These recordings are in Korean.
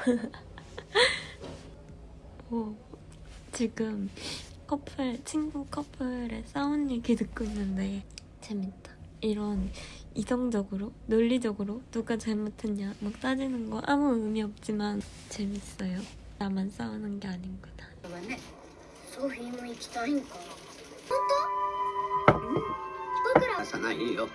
오, 지금 커플, 친구 커플의 싸운 얘기 듣고 있는데 재밌다. 이런 이성적으로, 논리적으로 누가 잘못했냐 막 따지는 거 아무 의미 없지만 재밌어요. 나만 싸우는 게 아닌구나. はねソフィーも行きたいんか本当うん僕ら朝ないよ「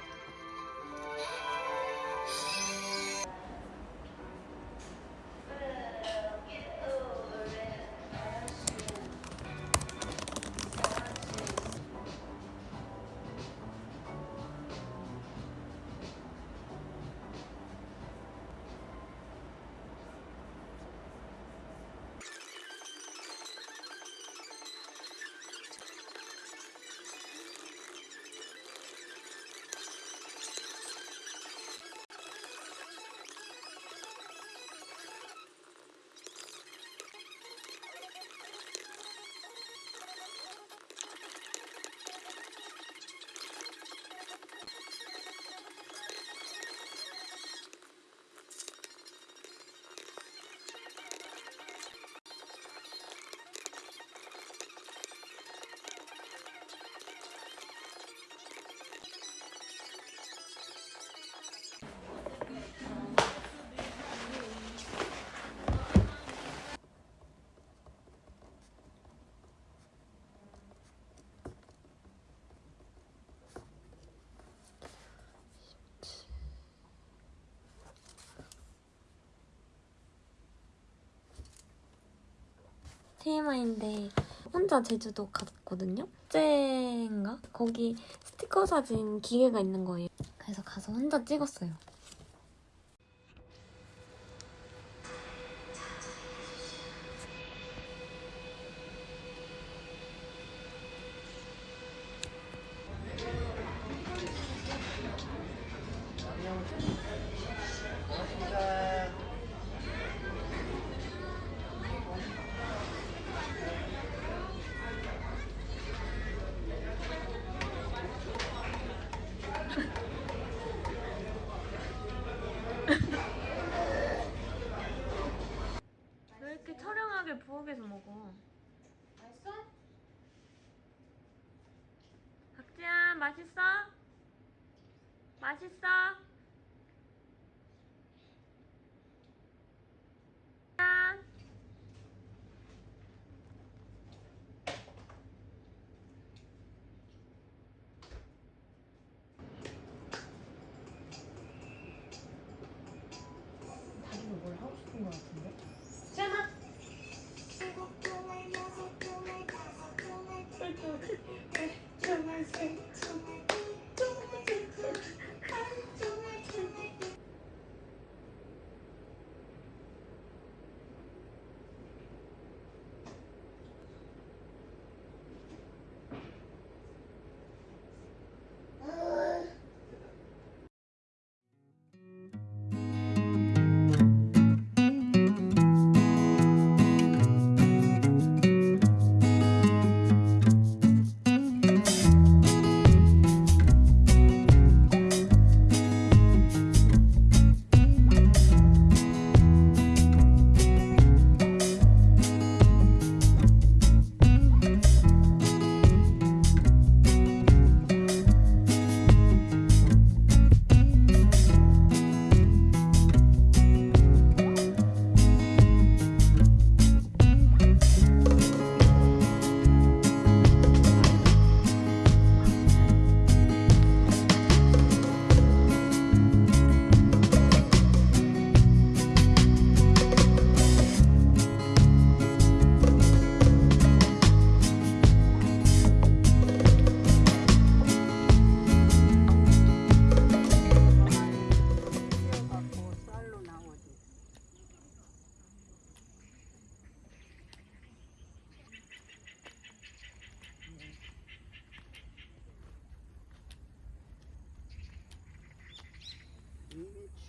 TMI인데 혼자 제주도 갔거든요. 째인가 거기 스티커 사진 기계가 있는 거예요. 그래서 가서 혼자 찍었어요. 왜 이렇게 처량하게 부엌에서 먹어? 맛있어? 박지야 맛있어? 맛있어? 뭘 하고 싶은 거 같은데? 갖고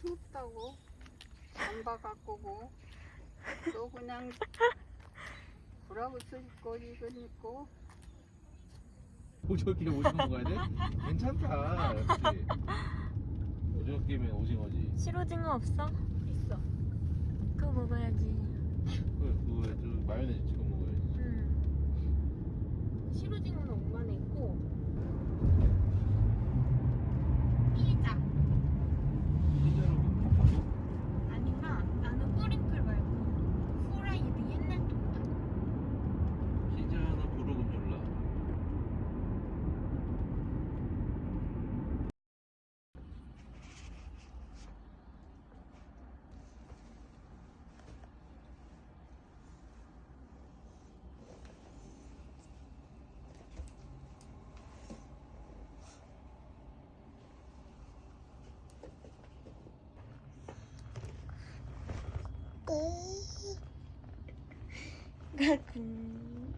춥다고 잠바 갖고고 또 그냥 브라우스 입고 이건 입고 오징어게임 오징어 먹어야 돼? 괜찮다 역시 오징어게임은 오징어지 실오징어 없어? 있어. 그 그거 먹어야지. 그래 그거에 좀 마요네즈 찍어 먹어야지 응. 시루징어는 오만에 있고 피자. 피자로 먹고 아니면 나는 뿌링클 말고 후라이드 옛날 동작. 피자나 고르곤졸라 가끔.